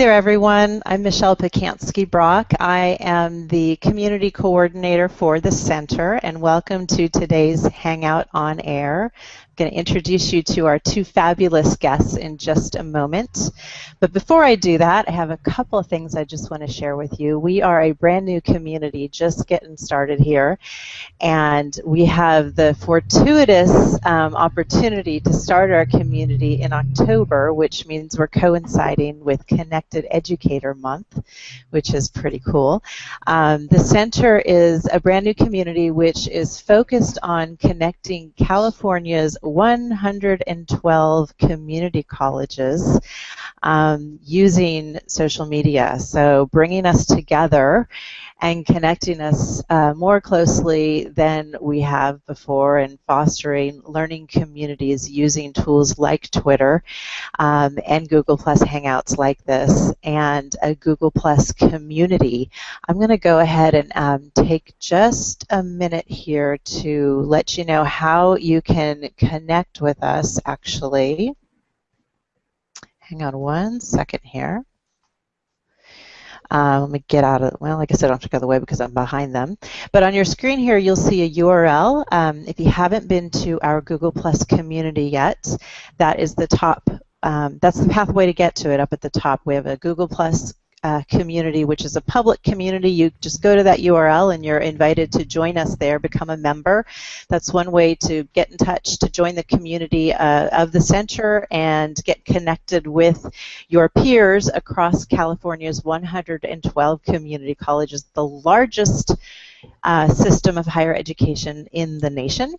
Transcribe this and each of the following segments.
There, everyone. I'm Michelle Pacansky-Brock. I am the Community Coordinator for the Center, and welcome to today's Hangout on Air going to introduce you to our two fabulous guests in just a moment. But before I do that, I have a couple of things I just want to share with you. We are a brand new community just getting started here, and we have the fortuitous um, opportunity to start our community in October, which means we're coinciding with Connected Educator Month, which is pretty cool. Um, the center is a brand new community which is focused on connecting California's 112 community colleges um, using social media. So bringing us together and connecting us uh, more closely than we have before and fostering learning communities using tools like Twitter um, and Google Plus Hangouts like this and a Google Plus community. I'm going to go ahead and um, take just a minute here to let you know how you can connect with us actually. Hang on one second here. Uh, let me get out of, well, like I said, I don't have to go the way because I'm behind them. But on your screen here, you'll see a URL. Um, if you haven't been to our Google Plus community yet, that is the top, um, that's the pathway to get to it up at the top. We have a Google Plus uh, community, which is a public community. You just go to that URL and you're invited to join us there, become a member. That's one way to get in touch, to join the community uh, of the center and get connected with your peers across California's 112 community colleges, the largest uh, system of higher education in the nation.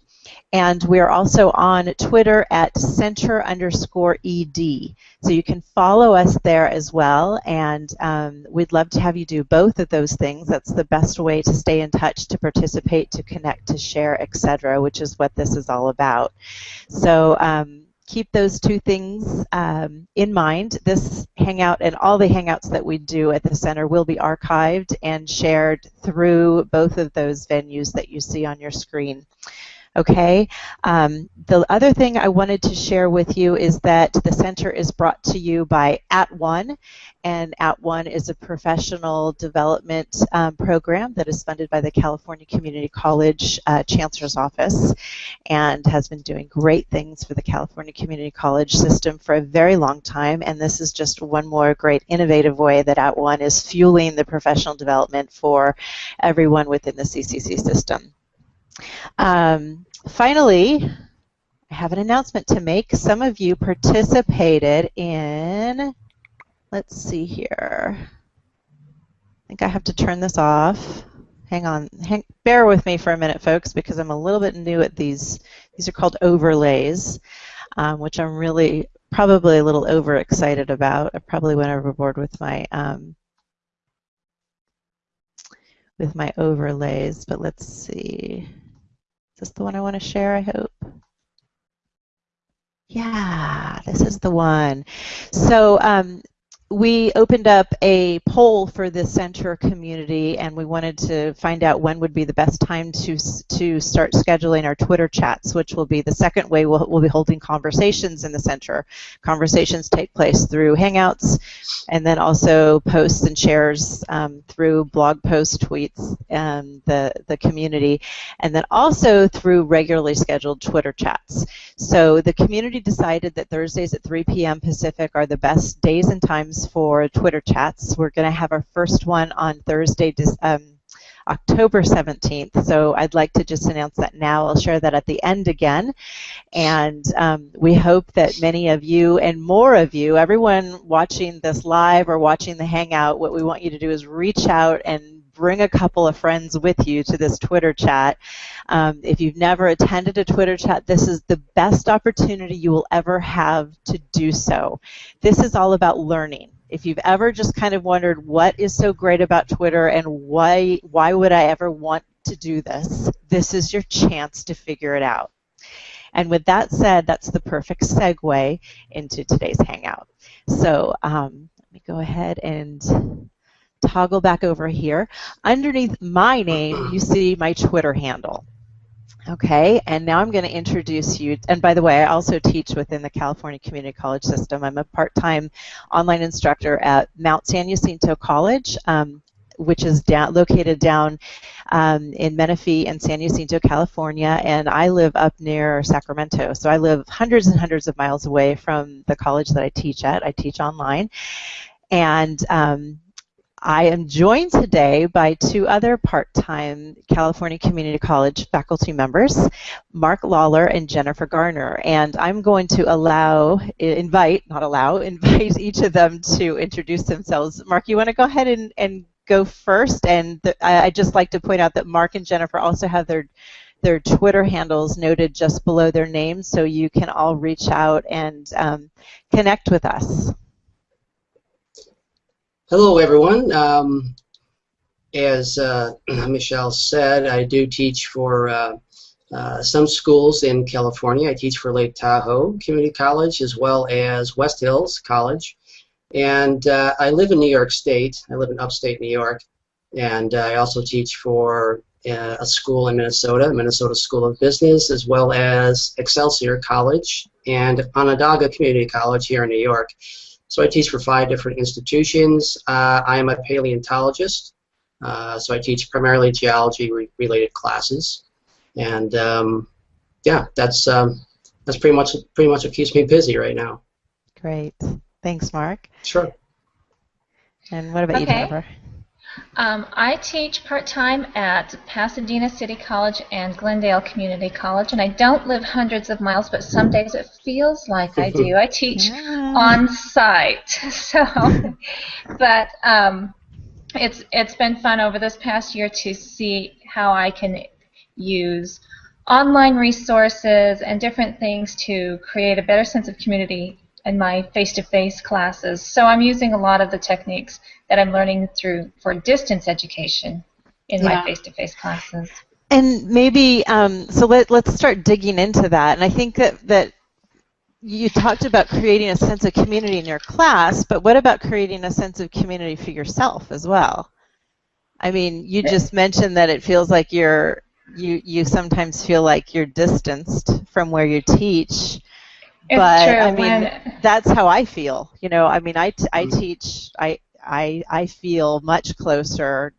And we are also on Twitter at center underscore ed. So you can follow us there as well. And um, we'd love to have you do both of those things. That's the best way to stay in touch, to participate, to connect, to share, etc., which is what this is all about. So um, keep those two things um, in mind. This Hangout and all the Hangouts that we do at the center will be archived and shared through both of those venues that you see on your screen. Okay. Um, the other thing I wanted to share with you is that the center is brought to you by At One, and At One is a professional development um, program that is funded by the California Community College uh, Chancellor's Office, and has been doing great things for the California Community College system for a very long time. And this is just one more great innovative way that At One is fueling the professional development for everyone within the CCC system. Um, finally, I have an announcement to make. Some of you participated in, let's see here. I think I have to turn this off. Hang on, hang, bear with me for a minute, folks, because I'm a little bit new at these. These are called overlays, um, which I'm really probably a little overexcited about. I probably went overboard with my um, with my overlays, but let's see this the one I want to share, I hope? Yeah, this is the one. So um, we opened up a poll for the center community and we wanted to find out when would be the best time to to start scheduling our Twitter chats, which will be the second way we'll, we'll be holding conversations in the center. Conversations take place through Hangouts and then also posts and shares um, through blog posts, tweets, and the, the community, and then also through regularly scheduled Twitter chats. So the community decided that Thursdays at 3 p.m. Pacific are the best days and times for Twitter chats. We're going to have our first one on Thursday, um, October 17th. So I'd like to just announce that now. I'll share that at the end again. And um, we hope that many of you and more of you, everyone watching this live or watching the Hangout, what we want you to do is reach out and bring a couple of friends with you to this Twitter chat. Um, if you've never attended a Twitter chat, this is the best opportunity you will ever have to do so. This is all about learning. If you've ever just kind of wondered what is so great about Twitter and why why would I ever want to do this, this is your chance to figure it out. And with that said, that's the perfect segue into today's Hangout. So um, let me go ahead and toggle back over here. Underneath my name, you see my Twitter handle. Okay, and now I'm going to introduce you. And by the way, I also teach within the California Community College system. I'm a part-time online instructor at Mount San Jacinto College, um, which is down, located down um, in Menifee and San Jacinto, California, and I live up near Sacramento. So I live hundreds and hundreds of miles away from the college that I teach at. I teach online. And um, I am joined today by two other part-time California Community College faculty members, Mark Lawler and Jennifer Garner. And I'm going to allow, invite, not allow, invite each of them to introduce themselves. Mark, you want to go ahead and, and go first? And the, I, I'd just like to point out that Mark and Jennifer also have their their Twitter handles noted just below their names, so you can all reach out and um, connect with us. Hello, everyone. Um, as uh, Michelle said, I do teach for uh, uh, some schools in California. I teach for Lake Tahoe Community College as well as West Hills College. And uh, I live in New York State. I live in upstate New York. And I also teach for uh, a school in Minnesota, Minnesota School of Business, as well as Excelsior College and Onondaga Community College here in New York. So I teach for five different institutions. Uh, I am a paleontologist, uh, so I teach primarily geology-related classes, and um, yeah, that's um, that's pretty much pretty much what keeps me busy right now. Great, thanks, Mark. Sure. And what about okay. you, Jennifer? Um, I teach part-time at Pasadena City College and Glendale Community College, and I don't live hundreds of miles, but some days it feels like I do. I teach yeah. on site, so but um, it's it's been fun over this past year to see how I can use online resources and different things to create a better sense of community in my face-to-face classes. So I'm using a lot of the techniques that I'm learning through for distance education in yeah. my face-to-face classes. And maybe um, so let let's start digging into that. And I think that that you talked about creating a sense of community in your class, but what about creating a sense of community for yourself as well? I mean, you just mentioned that it feels like you're you you sometimes feel like you're distanced from where you teach it's but true. I mean, when... that's how I feel. You know, I mean, I, I mm. teach. I I I feel much closer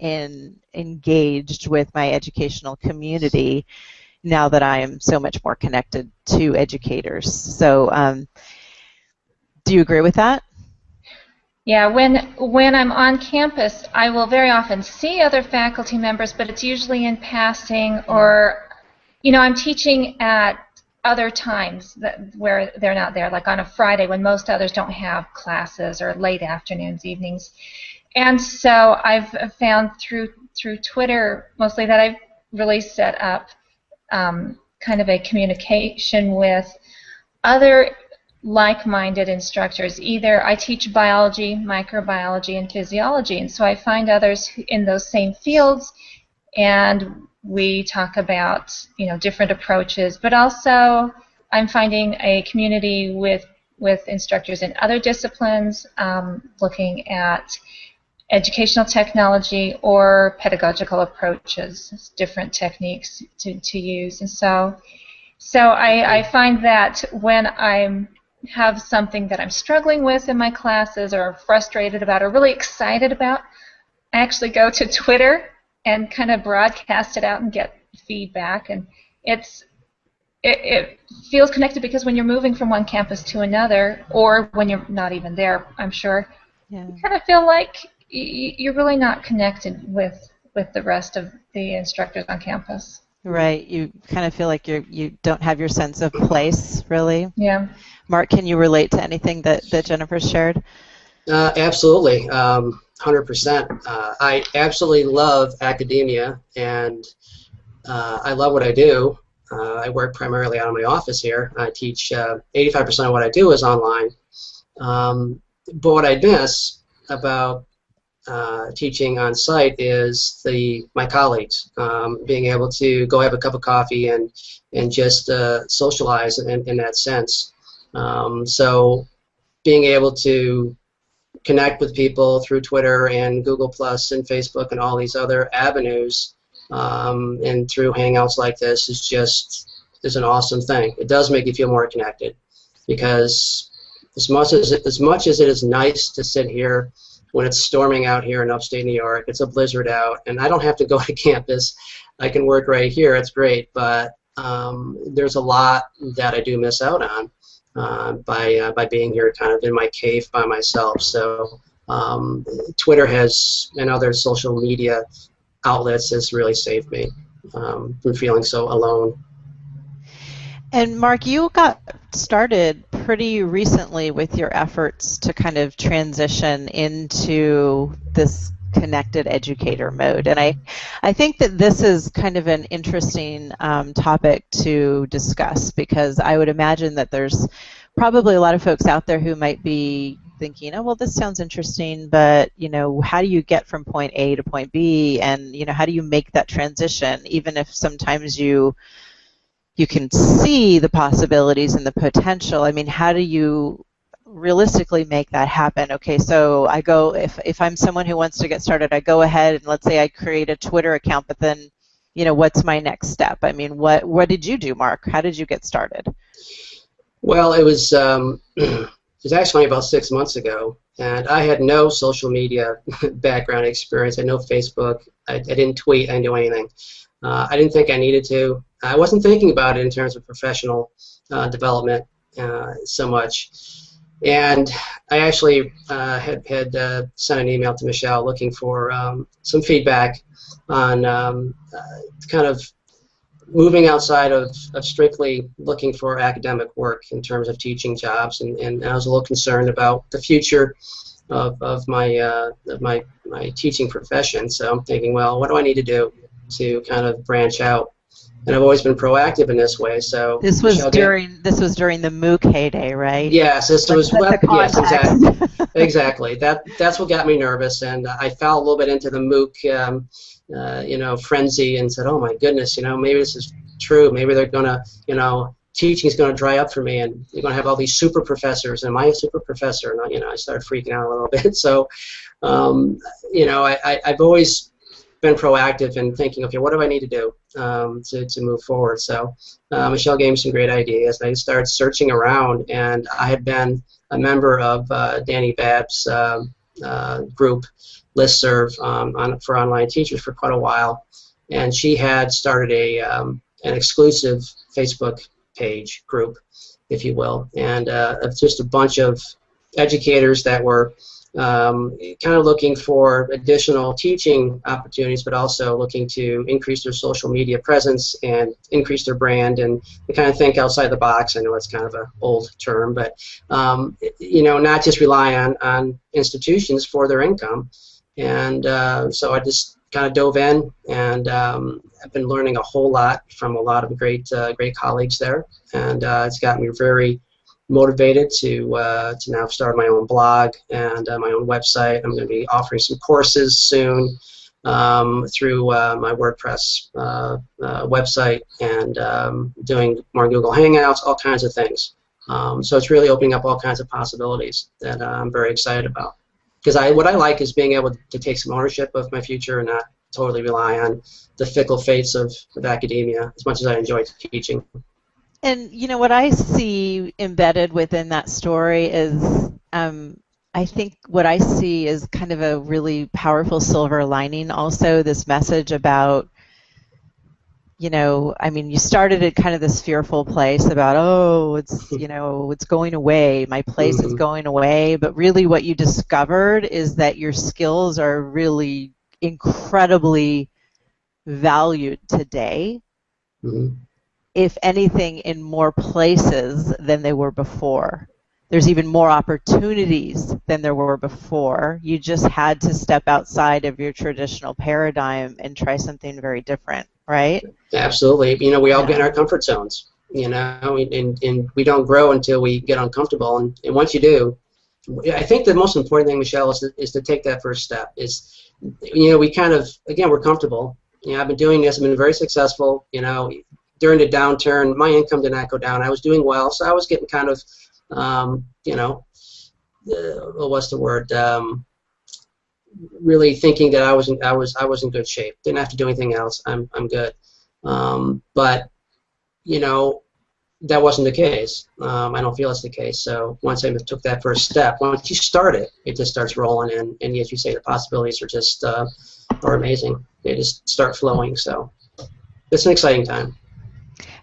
and engaged with my educational community now that I am so much more connected to educators. So, um, do you agree with that? Yeah, when when I'm on campus, I will very often see other faculty members, but it's usually in passing or, you know, I'm teaching at other times that where they're not there, like on a Friday when most others don't have classes or late afternoons, evenings. And so I've found through through Twitter mostly that I've really set up um, kind of a communication with other like-minded instructors. Either I teach biology, microbiology, and physiology, and so I find others in those same fields, and we talk about you know different approaches, but also I'm finding a community with with instructors in other disciplines, um, looking at educational technology or pedagogical approaches, different techniques to, to use. And so, so I, I find that when I have something that I'm struggling with in my classes or frustrated about or really excited about, I actually go to Twitter and kind of broadcast it out and get feedback. And it's it, it, feels connected because when you're moving from one campus to another, or when you're not even there, I'm sure, yeah. you kind of feel like you're really not connected with with the rest of the instructors on campus. Right. You kind of feel like you you don't have your sense of place, really. Yeah. Mark, can you relate to anything that that Jennifer shared? Uh, absolutely. Um, 100%. Uh, I absolutely love academia, and uh, I love what I do. Uh, I work primarily out of my office here. I teach 85% uh, of what I do is online. Um, but what I miss about uh, teaching on site is the my colleagues um, being able to go have a cup of coffee and and just uh, socialize in, in that sense. Um, so being able to connect with people through Twitter and Google Plus and Facebook and all these other avenues um, and through hangouts like this is just is an awesome thing. It does make you feel more connected because as much as it, as much as it is nice to sit here when it's storming out here in upstate New York, it's a blizzard out, and I don't have to go to campus. I can work right here. It's great, but um, there's a lot that I do miss out on uh, by uh, by being here, kind of in my cave by myself. So um, Twitter has and other social media outlets has really saved me um, from feeling so alone. And Mark, you got started pretty recently with your efforts to kind of transition into this connected educator mode. And I, I think that this is kind of an interesting um, topic to discuss because I would imagine that there's probably a lot of folks out there who might be thinking, oh, well, this sounds interesting, but, you know, how do you get from point A to point B? And, you know, how do you make that transition, even if sometimes you you can see the possibilities and the potential. I mean, how do you realistically make that happen? Okay, so I go if if I'm someone who wants to get started, I go ahead and let's say I create a Twitter account, but then you know, what's my next step? I mean, what what did you do, Mark? How did you get started? Well, it was um, it was actually about six months ago, and I had no social media background experience. I had no Facebook. I, I didn't tweet. I didn't do anything. Uh, I didn't think I needed to. I wasn't thinking about it in terms of professional uh, development uh, so much. And I actually uh, had, had uh, sent an email to Michelle looking for um, some feedback on um, uh, kind of moving outside of, of strictly looking for academic work in terms of teaching jobs. And, and I was a little concerned about the future of, of, my, uh, of my, my teaching profession. So I'm thinking, well, what do I need to do to kind of branch out and I've always been proactive in this way. So this was Michelle during this was during the MOOC heyday, right? Yes, this was web, yes, exactly, exactly. That that's what got me nervous, and I fell a little bit into the MOOC, um, uh, you know, frenzy, and said, "Oh my goodness, you know, maybe this is true. Maybe they're gonna, you know." Teaching is going to dry up for me, and you're going to have all these super professors. And am I a super professor? And you know, I started freaking out a little bit. So, um, you know, I, I, I've always been proactive in thinking, okay, what do I need to do um, to, to move forward? So uh, Michelle gave me some great ideas. I started searching around, and I had been a member of uh, Dani Babb's uh, uh, group, Listserv, um, on, for online teachers for quite a while. And she had started a um, an exclusive Facebook page group, if you will, and uh, just a bunch of educators that were um, kind of looking for additional teaching opportunities, but also looking to increase their social media presence and increase their brand and kind of think outside the box. I know it's kind of an old term, but um, you know, not just rely on, on institutions for their income. And uh, so I just kind of dove in, and um, I've been learning a whole lot from a lot of great, uh, great colleagues there, and uh, it's got me very motivated to uh, to now start my own blog and uh, my own website. I'm going to be offering some courses soon um, through uh, my WordPress uh, uh, website and um, doing more Google Hangouts, all kinds of things. Um, so it's really opening up all kinds of possibilities that uh, I'm very excited about. Because I, what I like is being able to take some ownership of my future and not totally rely on the fickle fates of, of academia as much as I enjoy teaching. And you know what I see embedded within that story is, um, I think what I see is kind of a really powerful silver lining. Also, this message about, you know, I mean, you started at kind of this fearful place about, oh, it's you know, it's going away. My place mm-hmm. is going away. But really, what you discovered is that your skills are really incredibly valued today. Mm-hmm if anything, in more places than they were before. There's even more opportunities than there were before. You just had to step outside of your traditional paradigm and try something very different, right? Absolutely. You know, we all yeah. get in our comfort zones, you know, and, and we don't grow until we get uncomfortable. And, and once you do, I think the most important thing, Michelle, is to, is to take that first step. Is, you know, we kind of, again, we're comfortable. You know, I've been doing this. I've been very successful. You know, during the downturn, my income did not go down. I was doing well, so I was getting kind of, um, you know, uh, what's the word? Um, really thinking that I was in, I was I was in good shape. Didn't have to do anything else. I'm I'm good. Um, but you know, that wasn't the case. Um, I don't feel it's the case. So once I took that first step, once you start it, it just starts rolling, and, and as you say, the possibilities are just uh, are amazing. They just start flowing. So it's an exciting time.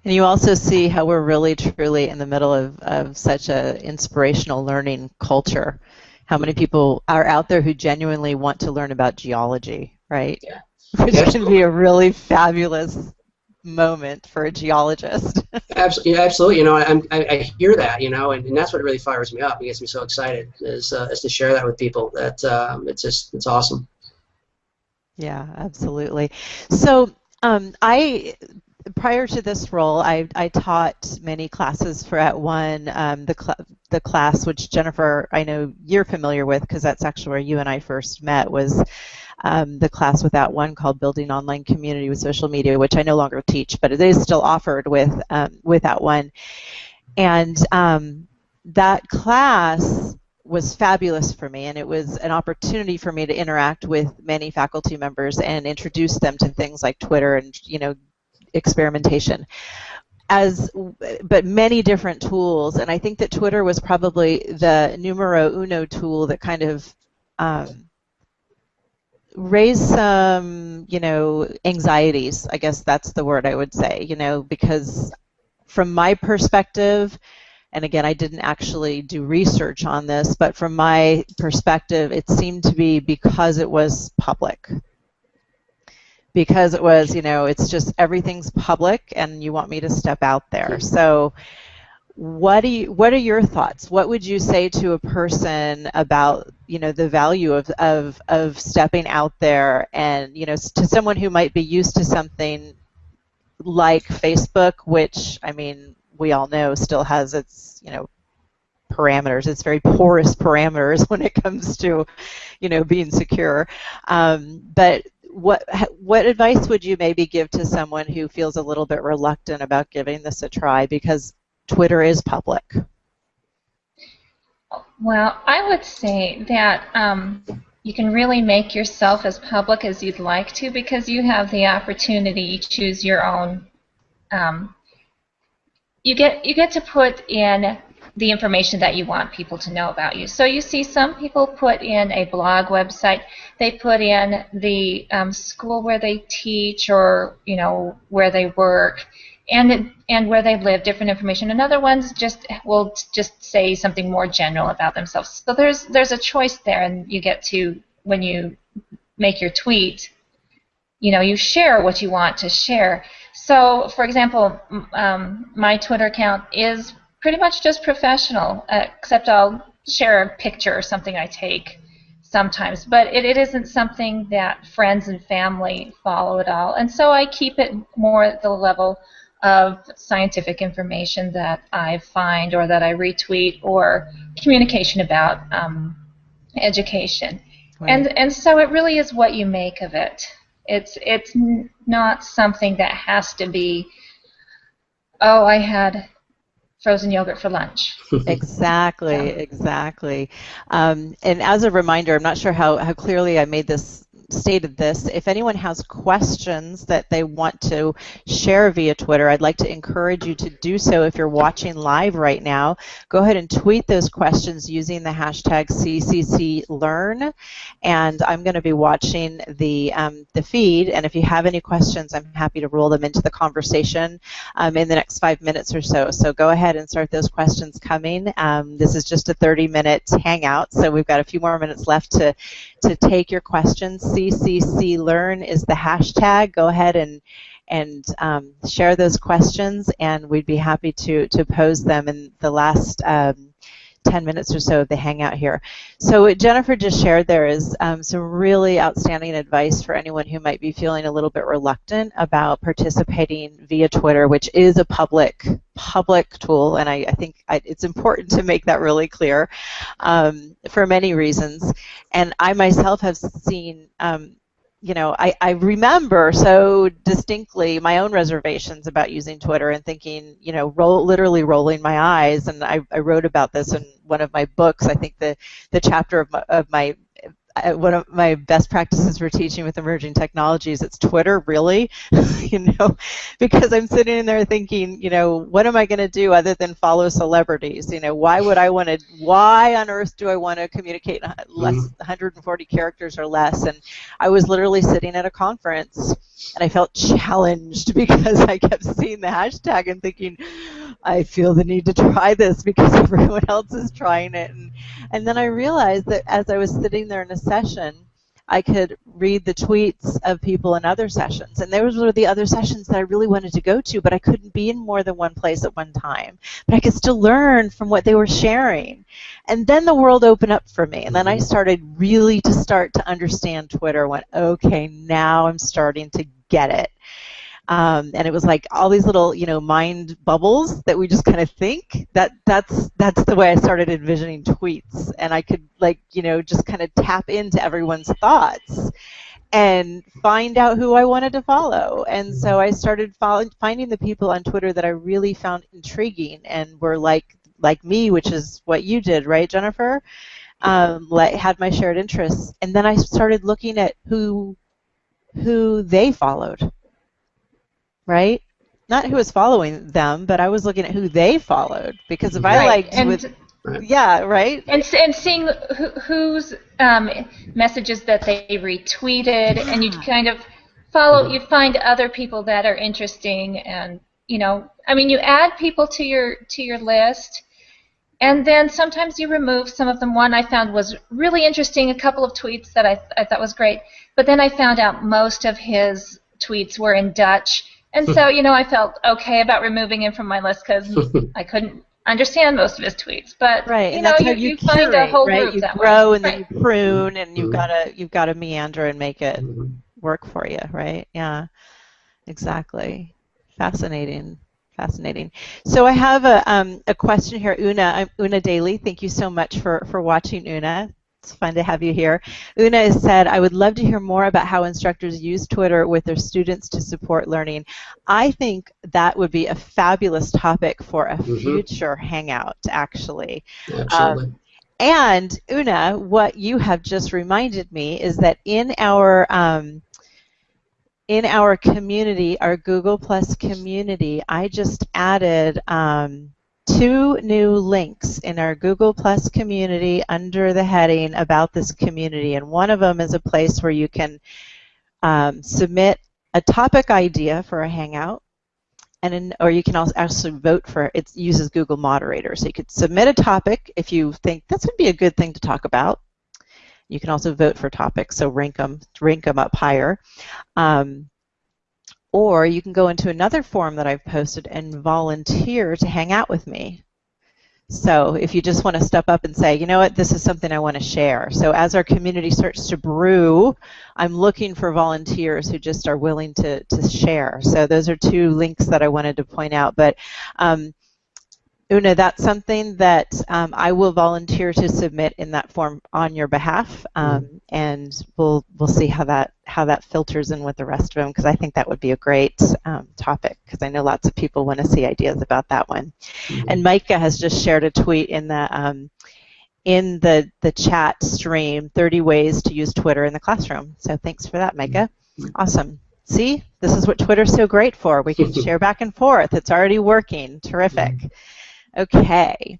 And you also see how we're really truly in the middle of, of such a inspirational learning culture. How many people are out there who genuinely want to learn about geology, right? Yeah. Which can be a really fabulous moment for a geologist. absolutely, absolutely. You know, I, I, I hear that, you know, and, and that's what really fires me up. It gets me so excited is, uh, is to share that with people. That um, it's just it's awesome. Yeah, absolutely. So um, I prior to this role, I, I taught many classes for At One. Um, the cl- the class, which Jennifer, I know you're familiar with, because that's actually where you and I first met, was um, the class with At One called Building Online Community with Social Media, which I no longer teach, but it is still offered with um, with At One. And um, that class was fabulous for me, and it was an opportunity for me to interact with many faculty members and introduce them to things like Twitter and you know experimentation. As but many different tools and i think that twitter was probably the numero uno tool that kind of um, raised some you know anxieties i guess that's the word i would say you know because from my perspective and again i didn't actually do research on this but from my perspective it seemed to be because it was public because it was, you know, it's just everything's public and you want me to step out there. So what do you what are your thoughts? What would you say to a person about, you know, the value of of of stepping out there and, you know, to someone who might be used to something like Facebook, which I mean, we all know still has its, you know, parameters. It's very porous parameters when it comes to, you know, being secure. Um, but what what advice would you maybe give to someone who feels a little bit reluctant about giving this a try because Twitter is public? Well, I would say that um, you can really make yourself as public as you'd like to because you have the opportunity to choose your own. Um, you get you get to put in the information that you want people to know about you. So you see some people put in a blog website, they put in the um, school where they teach or you know where they work and and where they live, different information. And other ones just will just say something more general about themselves. So there's there's a choice there, and you get to when you make your tweet, you know, you share what you want to share. So, for example, um, my Twitter account is pretty much just professional, uh, except I'll share a picture or something I take sometimes. But it, it isn't something that friends and family follow at all. And so I keep it more at the level of scientific information that I find or that I retweet or communication about um, education. Right. And, and so it really is what you make of it. It's, it's not something that has to be, oh, I had frozen yogurt for lunch. exactly, yeah. exactly. Um, and as a reminder, I'm not sure how, how clearly I made this stated this. If anyone has questions that they want to share via Twitter, I'd like to encourage you to do so if you're watching live right now. Go ahead and tweet those questions using the hashtag CCCLearn, and I'm going to be watching the, um, the feed, and if you have any questions, I'm happy to roll them into the conversation um, in the next five minutes or so. So go ahead and start those questions coming. Um, this is just a 30-minute hangout, so we've got a few more minutes left to, to take your questions. CCC Learn is the hashtag. Go ahead and and um, share those questions, and we'd be happy to to pose them in the last. Um, 10 minutes or so of the hangout here. So what Jennifer just shared there is um, some really outstanding advice for anyone who might be feeling a little bit reluctant about participating via Twitter, which is a public public tool, and I, I think I, it's important to make that really clear um, for many reasons. And I myself have seen um, you know, I, I remember so distinctly my own reservations about using Twitter and thinking, you know, roll, literally rolling my eyes. And I, I wrote about this in one of my books. I think the, the chapter of my, of my one of my best practices for teaching with emerging technologies it's twitter really you know because i'm sitting in there thinking you know what am i going to do other than follow celebrities you know why would i want to why on earth do i want to communicate less mm-hmm. 140 characters or less and i was literally sitting at a conference and i felt challenged because i kept seeing the hashtag and thinking i feel the need to try this because everyone else is trying it and, and then i realized that as i was sitting there in a session, I could read the tweets of people in other sessions. And those were the other sessions that I really wanted to go to, but I couldn't be in more than one place at one time. But I could still learn from what they were sharing. And then the world opened up for me. And then I mm-hmm. started really to start to understand Twitter. Went, okay, now I'm starting to get it. Um, and it was like all these little, you know, mind bubbles that we just kind of think. That that's that's the way I started envisioning tweets, and I could like, you know, just kind of tap into everyone's thoughts and find out who I wanted to follow. And so I started follow, finding the people on Twitter that I really found intriguing and were like like me, which is what you did, right, Jennifer? Um, like had my shared interests, and then I started looking at who who they followed right? Not who was following them, but I was looking at who they followed because if right. I liked and with Yeah, right. And and seeing who, whose um, messages that they retweeted, and you kind of follow. You find other people that are interesting, and you know, I mean, you add people to your to your list, and then sometimes you remove some of them. One I found was really interesting. A couple of tweets that I I thought was great, but then I found out most of his tweets were in Dutch, and so, you know, I felt okay about removing him from my list because I couldn't understand most of his tweets. But right, you know, you, you, you find a whole right? group you that grow way. and then you prune, and you've Mhm. got to you've got to meander and make it Mhm. work for you, right? Yeah, exactly. Fascinating. Fascinating. So I have a, um, a question here, Una. I'm Una Daly. Thank you so much for, for watching, Una. It's fun to have you here. Una has said, I would love to hear more about how instructors use Twitter with their students to support learning. I think that would be a fabulous topic for a Mhm. future Hangout, actually. Absolutely. And Una, what you have just reminded me is that in our um, in our community, our Google Plus community, I just added um, two new links in our Google Plus community under the heading about this community, and one of them is a place where you can um, submit a topic idea for a Hangout, and in, or you can also actually vote for it. Uses Google Moderator, so you could submit a topic if you think this would be a good thing to talk about. You can also vote for topics, so rank them, rank them up higher. Um, or you can go into another form that I've posted and volunteer to hang out with me. So if you just want to step up and say, you know what, this is something I want to share. So as our community starts to brew, I'm looking for volunteers who just are willing to, to share. So those are two links that I wanted to point out. But um, Una, that's something that um, I will volunteer to submit in that form on your behalf, um, and we'll we'll see how that how that filters in with the rest of them because I think that would be a great um, topic because I know lots of people want to see ideas about that one. Mhm. And Micah has just shared a tweet in the um, in the the chat stream, 30 ways to use Twitter in the classroom. So thanks for that, Micah. Awesome. See, this is what Twitter's so great for. We can share back and forth. It's already working. Terrific. Okay.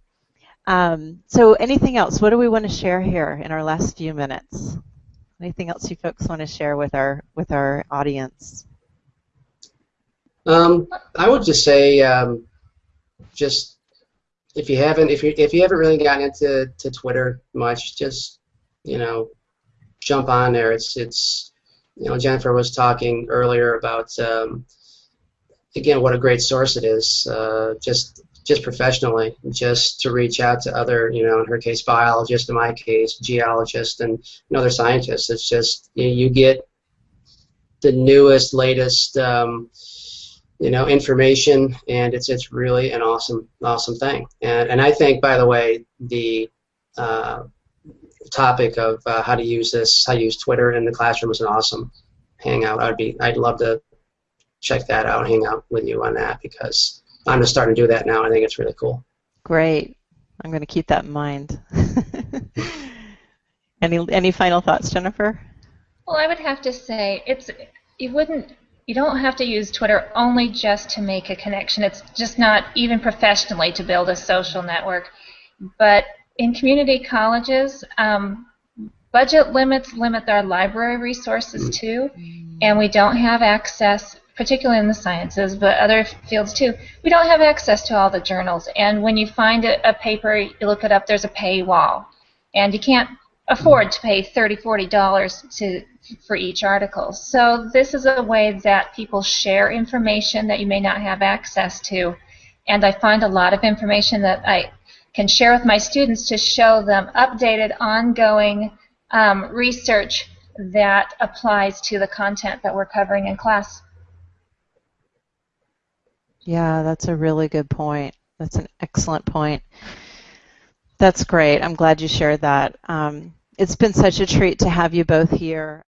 Um, so anything else? What do we want to share here in our last few minutes? Anything else you folks want to share with our with our audience? Um, I would just say, um, just if you haven't, if you if you haven't really gotten into to Twitter much, just you know, jump on there. It's it's you know, Jennifer was talking earlier about um, again what a great source it is. Uh, just just professionally, just to reach out to other, you know, in her case, biologists, in my case, geologists, and, other scientists. It's just you, you get the newest, latest, um, you know, information, and it's it's really an awesome, awesome thing. And and I think, by the way, the uh, topic of uh, how to use this, how to use Twitter in the classroom is an awesome hangout. I'd be, I'd love to check that out, hang out with you on that because I'm just starting to do that now. I think it's really cool. Great. I'm going to keep that in mind. Any any final thoughts, Jennifer? Well, I would have to say it's you wouldn't you don't have to use Twitter only just to make a connection. It's just not even professionally to build a social network. But in community colleges, um, budget limits limit our library resources too, and we don't have access, particularly in the sciences, but other fields too. We don't have access to all the journals, and when you find a, a paper, you look it up. There's a paywall, and you can't afford to pay $30, 40 dollars to for each article so this is a way that people share information that you may not have access to and I find a lot of information that I can share with my students to show them updated ongoing um, research that applies to the content that we're covering in class yeah that's a really good point that's an excellent point that's great. I'm glad you shared that. Um, it's been such a treat to have you both here.